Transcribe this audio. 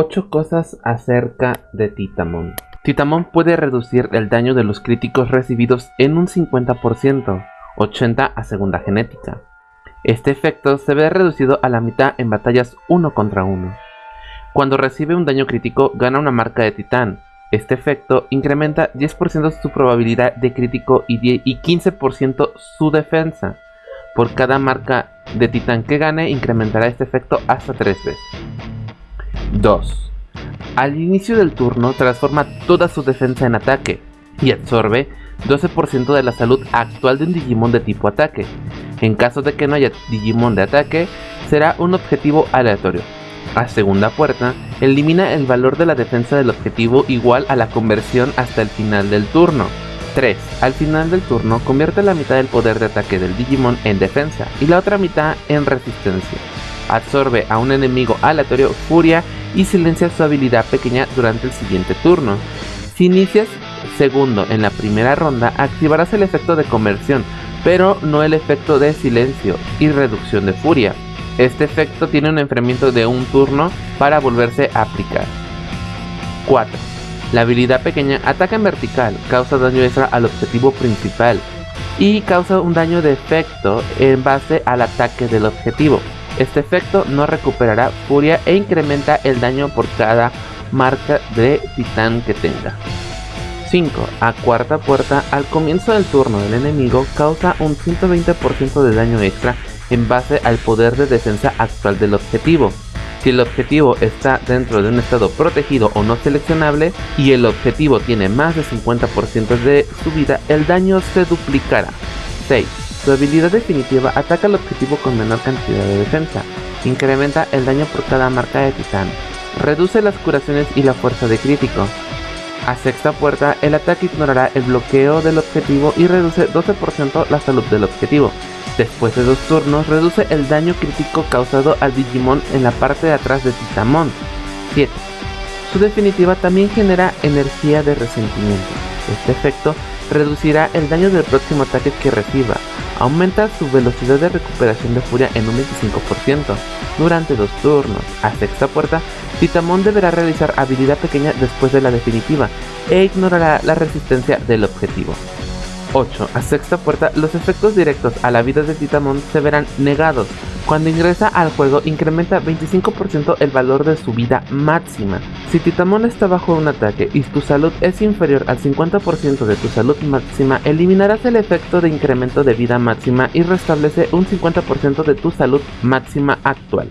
8 cosas acerca de Titamon. Titamon puede reducir el daño de los críticos recibidos en un 50%, 80 a segunda genética. Este efecto se ve reducido a la mitad en batallas 1 contra 1. Cuando recibe un daño crítico gana una marca de titán. Este efecto incrementa 10% su probabilidad de crítico y 15% su defensa. Por cada marca de titán que gane incrementará este efecto hasta 3 veces. 2. Al inicio del turno transforma toda su defensa en ataque y absorbe 12% de la salud actual de un Digimon de tipo ataque. En caso de que no haya Digimon de ataque, será un objetivo aleatorio. A segunda puerta, elimina el valor de la defensa del objetivo igual a la conversión hasta el final del turno. 3. Al final del turno, convierte la mitad del poder de ataque del Digimon en defensa y la otra mitad en resistencia. Absorbe a un enemigo aleatorio furia y silencia su habilidad pequeña durante el siguiente turno. Si inicias segundo en la primera ronda, activarás el efecto de conversión, pero no el efecto de silencio y reducción de furia. Este efecto tiene un enfriamiento de un turno para volverse a aplicar. 4. La habilidad pequeña ataca en vertical, causa daño extra al objetivo principal y causa un daño de efecto en base al ataque del objetivo. Este efecto no recuperará furia e incrementa el daño por cada marca de titán que tenga. 5. A cuarta puerta, al comienzo del turno del enemigo, causa un 120% de daño extra en base al poder de defensa actual del objetivo. Si el objetivo está dentro de un estado protegido o no seleccionable y el objetivo tiene más de 50% de su vida, el daño se duplicará. 6. Su habilidad definitiva ataca al objetivo con menor cantidad de defensa, incrementa el daño por cada marca de titán, reduce las curaciones y la fuerza de crítico. A sexta puerta, el ataque ignorará el bloqueo del objetivo y reduce 12% la salud del objetivo. Después de dos turnos, reduce el daño crítico causado al Digimon en la parte de atrás de Titamon. 7. Su definitiva también genera energía de resentimiento. Este efecto reducirá el daño del próximo ataque que reciba, aumenta su velocidad de recuperación de furia en un 25% durante dos turnos. A sexta puerta, Titamon deberá realizar habilidad pequeña después de la definitiva e ignorará la resistencia del objetivo. 8. A sexta puerta, los efectos directos a la vida de Titamon se verán negados. Cuando ingresa al juego, incrementa 25% el valor de su vida máxima. Si Titamon está bajo un ataque y tu salud es inferior al 50% de tu salud máxima, eliminarás el efecto de incremento de vida máxima y restablece un 50% de tu salud máxima actual.